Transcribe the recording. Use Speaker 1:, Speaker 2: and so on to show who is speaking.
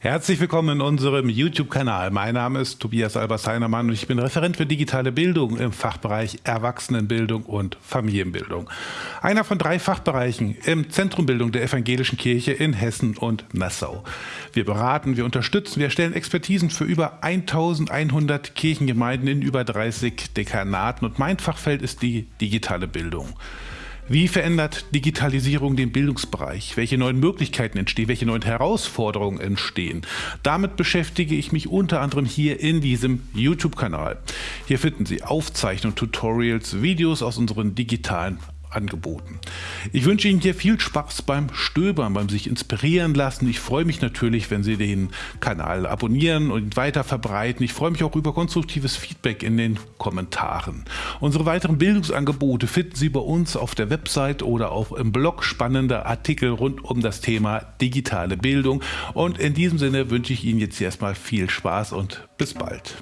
Speaker 1: Herzlich willkommen in unserem YouTube-Kanal. Mein Name ist Tobias Albers-Heinermann und ich bin Referent für digitale Bildung im Fachbereich Erwachsenenbildung und Familienbildung. Einer von drei Fachbereichen im Zentrum Bildung der Evangelischen Kirche in Hessen und Nassau. Wir beraten, wir unterstützen, wir erstellen Expertisen für über 1100 Kirchengemeinden in über 30 Dekanaten und mein Fachfeld ist die digitale Bildung. Wie verändert Digitalisierung den Bildungsbereich? Welche neuen Möglichkeiten entstehen? Welche neuen Herausforderungen entstehen? Damit beschäftige ich mich unter anderem hier in diesem YouTube-Kanal. Hier finden Sie Aufzeichnungen, Tutorials, Videos aus unseren digitalen angeboten. Ich wünsche Ihnen hier viel Spaß beim Stöbern, beim sich inspirieren lassen. Ich freue mich natürlich, wenn Sie den Kanal abonnieren und weiter verbreiten. Ich freue mich auch über konstruktives Feedback in den Kommentaren. Unsere weiteren Bildungsangebote finden Sie bei uns auf der Website oder auch im Blog spannende Artikel rund um das Thema digitale Bildung. Und in diesem Sinne wünsche ich Ihnen jetzt erstmal viel Spaß und bis bald.